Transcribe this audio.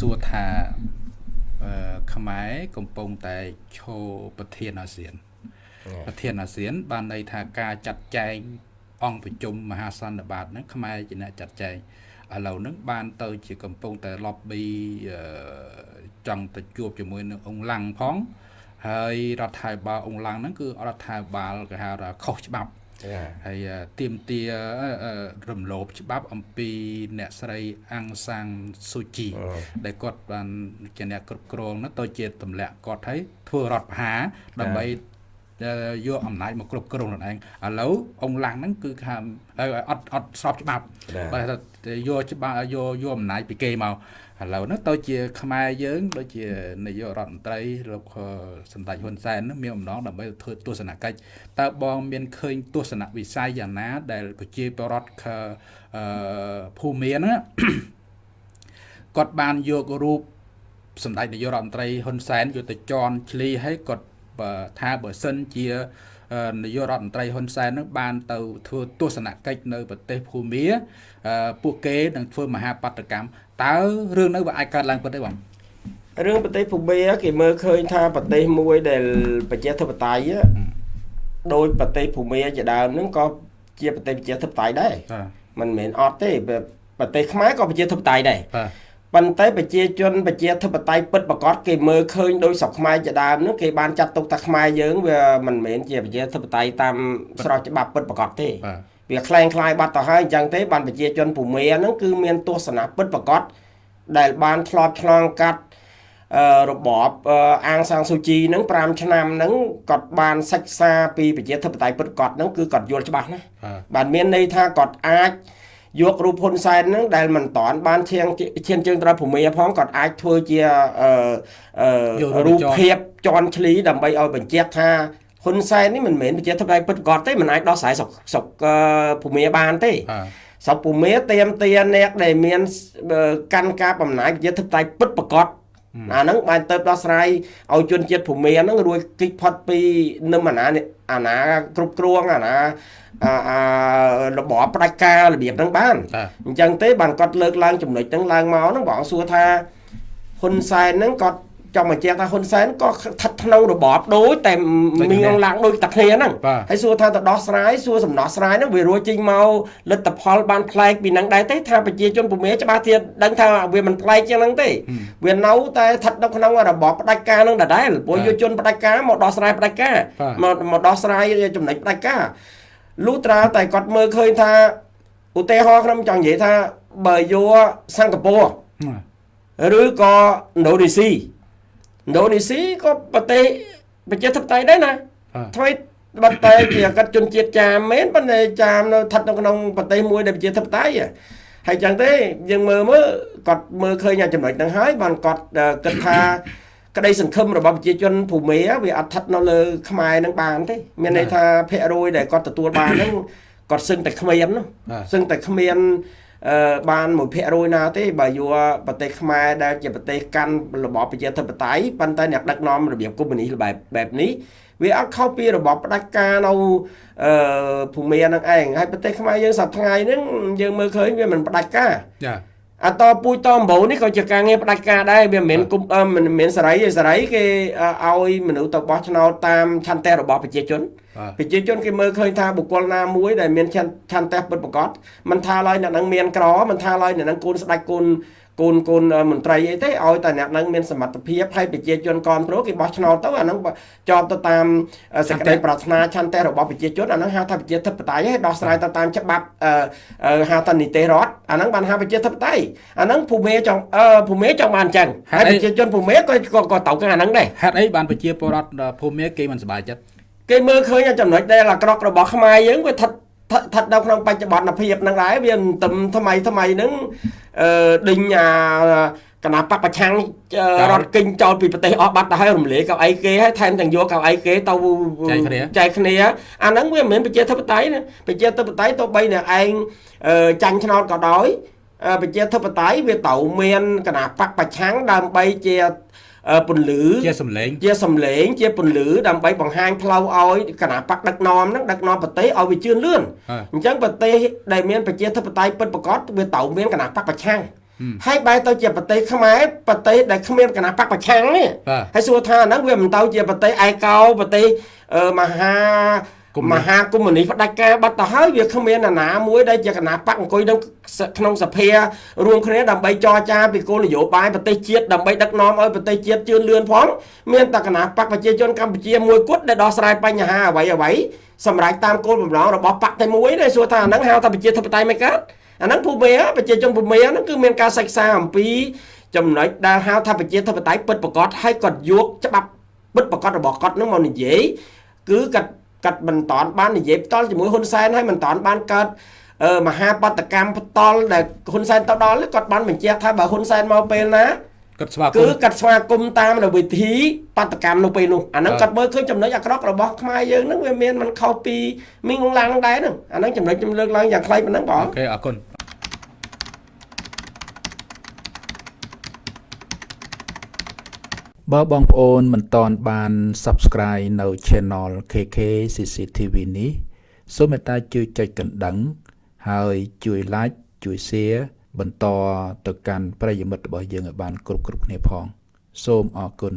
សួរថាអឺខ្មែរកំពុងតែឈរប្រធានអាស៊ាន ប្រធានអាស៊ាន បានន័យថាការចាត់ចែងអង្គប្រជុំមហាសន្និបាតហ្នឹងខ្មែរជាអ្នកចាត់ចែងឥឡូវហ្នឹងបានទៅជាកំពុងតែ lobby ចង់ទៅជួបជាមួយនឹងអង្គឡាំងផងហើយរដ្ឋាភិបាលអង្គឡាំងហ្នឹងគឺរដ្ឋាភិបាលគេហៅថាខុសច្បាប់ ហើយទៀមទារំលោភច្បាប់អំពីអ្នកស្រីអាំងសាំងស៊ូជីដែលគាត់បានជាអ្នកគ្រប់គ្រងនោះទៅជាទម្លាក់គាត់ឲ្យធ្វើរដ្ឋប្រហារដើម្បី យកអំណាចមកគ្រប់គ្រងខ្លួនឯងឥឡូវអង្គឡាំងហ្នឹងគឺថាអត់អត់ស្របច្បាប់បើយកច្បាប់យកយកអំណាចពីគេមកឥឡូវហ្នឹងទៅជាខ្មែរយើងដូចជានាយករដ្ឋមន្ត្រីលោកសម្ដេចហ៊ុនសែនមានអំណងដើម្បីធ្វើទស្សនកិច្ចតើបងមានឃើញទស្សនវិស័យយ៉ាងណា ដែលប្រជាពលរដ្ឋភូមិហ្នឹងគាត់បានយករូបសម្ដេចនាយករដ្ឋមន្ត្រីហ៊ុនសែនយកទៅជន់ឈ្លីឲ្យគាត់ ថាបើសិនជានាយករដ្ឋមន្ត្រីហ៊ុនសែននឹងបានទៅធ្វើទស្សនកិច្ចនៅប្រទេសភូមាពួកគេនឹងធ្វើមហាបដកម្មតើរឿងនោះវាអាចកើតឡើងពិតទេបងរឿងប្រទេសភូមាគេមើលឃើញថាប្រទេសមួយដែលប្រជាធិបតេយ្យដោយប្រទេសភូមាជាដើមហ្នឹងក៏ជាប្រទេសប្រជាធិបតេយ្យដែរមិនមែនអត់ទេប្រទេសខ្មែរក៏ប្រជាធិបតេយ្យដែរ ប៉ុន្តែប្រជាជនប្រជាធិបតេយ្យពិតប្រកបគេមើលឃើញដោយស្រុកខ្មែរជាដើមនោះគេបានចាត់ទុកថាខ្មែរយើងវាមិនមែនជាប្រជាធិបតេយ្យតាមស្របច្បាប់ពិតប្រកបទេវាคล้ายคล้ายបាត់ទៅហើយអញ្ចឹងទេបានប្រជាជនភូមិហ្នឹងគឺមានទស្សនៈពិតប្រកបដែលបានធ្លាប់ឆ្លងកាត់របបអាងសាំងស៊ូជីហ្នឹង5ឆ្នាំហ្នឹងគាត់បានសិក្សាពីប្រជាធិបតេយ្យពិតប្រកបហ្នឹងគឺគាត់យល់ច្បាស់ណាបានមានន័យថាគាត់អាច យករូបហ៊ុនសែនហ្នឹងដែលមិនតាន់បានឈានឈានជើងត្រូវភូមិផងគាត់អាចធ្វើជាអឺរូបភាពជន់ឈ្លីដើម្បីឲ្យបញ្ជាក់ថាហ៊ុនសែននេះមិនមែនប្រជាធិបតេយ្យពិតប្រកបទេមិនអាចដោះស្រាយស្រុកស្រុកភូមិបានទេស្រុកភូមិទៀមទាអ្នកដែលមាន កាន់ការបំណាយប្រជាធិបតេយ្យពិតប្រកប អាហ្នឹងបានទៅដោះស្រាយឲ្យជនជាតិភូមិហ្នឹងរួចគិតផុតពីនឹមអាណាអាណាគ្រប់គ្រងអាណាអារបបផ្ដាច់ការរបៀបហ្នឹងបានអញ្ចឹងទេបានគាត់លើកឡើងចំណុចហ្នឹងឡើងមកហ្នឹងបងសួរថាហ៊ុនសែនហ្នឹងគាត់ ចង់បញ្ជាក់ថាហ៊ុនសែនក៏ស្ថិតក្នុងរបបដូចតែមីងអងឡាំងដូចតែគ្នាហ្នឹងហើយសួរថាទៅដោះស្រាយសួរសំណោះស្រាយហ្នឹងវារួចចេញមកលទ្ធផលបានប្លែកពីហ្នឹងដែរទេថាប្រជាជនពុំមែច្បាស់ទៀតដឹងថាវាមិនប្លែកជាងហ្នឹងទេវានៅតែស្ថិតនៅក្នុងរបបផ្ដាច់ការហ្នឹងដដែលព្រោះយុវជនផ្ដាច់ការមកដោះស្រាយផ្ដាច់ការមកមកដោះស្រាយចំណុចផ្ដាច់ការលុះត្រាតែគាត់មើលឃើញថាឧទាហរណ៍ខ្ញុំចង់និយាយថាបើយកសិង្ហបុរីឬក៏ឥណ្ឌូនេស៊ី ឥណ្ឌូនេស៊ីក៏ប្រទេសប្រជាធិបតេយ្យដែរណាថ្មីបាត់តែជាកាត់ជនជាតិចាមមែនប៉ុន្តែចាមនៅស្ថិតនៅក្នុងប្រទេសមួយដែលប្រជាធិបតេយ្យហើយចឹងទេយើងមើលមើលគាត់មើលឃើញចំណុចហ្នឹងហើយបានគាត់គិតថាក្តីសង្ឃឹមរបស់ប្រជាជនភូមិវាអត់ស្ថិតនៅលើខ្មែរនឹងបានទេមានន័យថាភាគរយដែលគាត់ទទួលបានហ្នឹងគាត់សឹងតែគ្មាននោះសឹងតែគ្មានអឺ បាន1%ណាទេបើយកប្រទេសខ្មែរដែលជាប្រទេសកាន់របបប្រជាធិបតេយ្យប៉ុន្តែអ្នកដឹកនាំរបៀបកុម្មុយនីសបែបបែបនេះវាអត់ខុសពីរបបផ្ដាច់ការនៅអឺភូមិនឹងឯងហើយប្រទេសខ្មែរយើងសប្តាហ៍ថ្ងៃហ្នឹងយើងមើលឃើញវាមិនផ្ដាច់ការចាអតពូជតអំបូរនេះក៏ជាការងារផ្ដាច់ការដែរវាមិនមែនមិនមែនសេរីទេសេរីគេឲ្យមនុស្សទៅបោះឆ្នោតតាមឆន្ទៈរបស់ប្រជាជន ប្រជាជនគេមើលឃើញថាបុគ្គលណាមួយដែលមានឆន្ទៈពិតប្រាកដមិនថាឡើយអ្នកនឹងមានក្រមិនថាឡើយអ្នកនឹងគូនស្ដាច់គូនកូនកូនមន្ត្រីអីទេឲ្យតែអ្នកនឹងមានសមត្ថភាពហើយប្រជាជនគ្រប់គ្រងគេបោះឆ្នោតទៅអានឹងជាប់ទៅតាមសេចក្តីប្រាថ្នាឆន្ទៈរបស់ប្រជាជនអានឹងហៅថាប្រជាធិបតេយ្យហើយដោះស្រាយទៅតាមច្បាប់ហៅថានីតិរដ្ឋអានឹងបានហៅប្រជាធិបតេយ្យអានឹងភូមិចង់ភូមិចង់បានអញ្ចឹងហើយប្រជាជនភូមិក៏ក៏ទៅខាងអានឹងដែរហេតុអីបានប្រជាពលរដ្ឋភូមិគេមិនសប្បាយចិត្ត គេមើលឃើញចំណុចដែលអាក្រក់របស់ខ្មែរយើងវាស្ថិតស្ថិតនៅក្នុងបច្ចុប្បន្នភាពហ្នឹងដែរវាទៅថ្មីថ្មីហ្នឹងអឺដេញអាគណៈបពប្រឆាំងរត់គិញចោលពីប្រទេសអស់បាត់ទៅហើយរំលាយកៅអីគេហើយថែមទាំងយកកៅអីគេទៅចែកគ្នាអាហ្នឹងវាមិនមែនប្រជាធិបតេយ្យណាប្រជាធិបតេយ្យទៅបីអ្នកឯងចាញ់ឆ្នោតក៏ដោយ ប្រជាធិបតេយ្យវាត្រូវមានគណៈបកប្រឆាំងដើម្បីជាពន្លឺជាសម្លេងជាសម្លេងជាពន្លឺដើម្បីបង្ហាញផ្លូវឲ្យគណៈបកដឹកនាំហ្នឹងដឹកនាំប្រទេសឲ្យវាជឿនលឿនអញ្ចឹងប្រទេសដែលមានប្រជាធិបតេយ្យពិតប្រាកដវាត្រូវមានគណៈបកប្រឆាំងហើយបែរទៅជាប្រទេសខ្មែរប្រទេសដែលគ្មានគណៈបកប្រឆាំងនេះហើយសួរថាហ្នឹងវាមិនទៅជាប្រទេសឯកោប្រទេសមហា មហាកុម្មុយនីផ្ដាច់ការបាត់ទៅហើយវាគ្មានអាណាមួយដែលជាគណៈបកអង្គុយនៅក្នុងសភារួមគ្នាដើម្បីចរចាពីគោលនយោបាយប្រទេសជាតិដើម្បីដឹកនាំឲ្យប្រទេសជាតិជឿនលឿនផងមានតែគណៈបកប្រជាជនកម្ពុជាមួយគត់ដែលដោះស្រាយបញ្ហាអ្វីអ្វីសម្រាប់តាមគោលបំណងរបស់បកតែមួយទេសួរថាអាហ្នឹងហៅថាប្រជាធិបតេយ្យមិនកើតអាហ្នឹងភូមិប្រជាជនភូមិហ្នឹងគឺមានការសិក្សាអំពីចំណុចដែលហៅថាប្រជាធិបតេយ្យពិតប្រកបហើយគាត់យកច្បាប់ពិតប្រកបរបស់គាត់នឹងមកនិយាយគឺគាត់ គាត់មិនតាន់បាននិយាយផ្ទាល់ជាមួយហ៊ុនសែនហើយមិនតាន់បានកើតមហាបដកម្មផ្ទាល់ដែលហ៊ុនសែនទៅដល់គាត់បានបញ្ជាក់ថាបើហ៊ុនសែនមកពេលណាគាត់ស្វាគមន៍គឺគាត់ស្វាគមន៍តាមនៅវិធីបដកម្មនៅពេលនោះអាហ្នឹងគាត់មើលឃើញចំណុចអាក្រក់របស់ខ្មែរយើងហ្នឹងវាមានមិនខុសពីមីងងឡាំងដែរហ្នឹងអាហ្នឹងចំណុចខ្ញុំលើកឡើងយ៉ាងខ្លីប៉ុណ្ណឹងបងអូខេអរគុណ បើបងប្អូនមិនតន់បាន Subscribe នៅ Channel KK CCTV នេះសូមមេត្តាជួយចុចកណ្ដឹង ហើយជួយ Like ជួយ Share បន្តទៅកាន់ប្រិយមិត្តរបស់យើងឲ្យបានគ្រប់គ្រប់គ្នាផង សូមអរគុណ